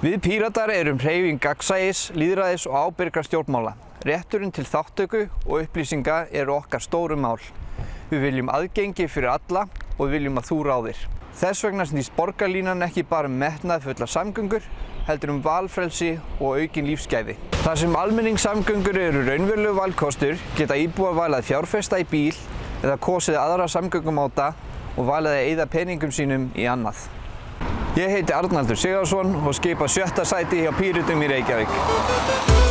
Við Píratar erum hreyfing gagsægis, líðræðis og ábyrgra stjórnmála. Rétturinn til þáttöku og upplýsinga eru okkar stóru mál. Við viljum aðgengi fyrir alla og við viljum að þú ráðir. Þess vegna snýst borgarlínan ekki bara um metnað fulla samgöngur, heldur um valfrelsi og aukin lífsgæði. Þar sem almenningssamgöngur eru raunverulegu valkostur geta íbúa valað fjárfesta í bíl eða kosið aðra samgöngumáta og valið að eyða peningum sínum í annað. Ég heiti Arnaldur Sigurðarsson og skipa sjötta sæti hjá Pírutum í Reykjavík.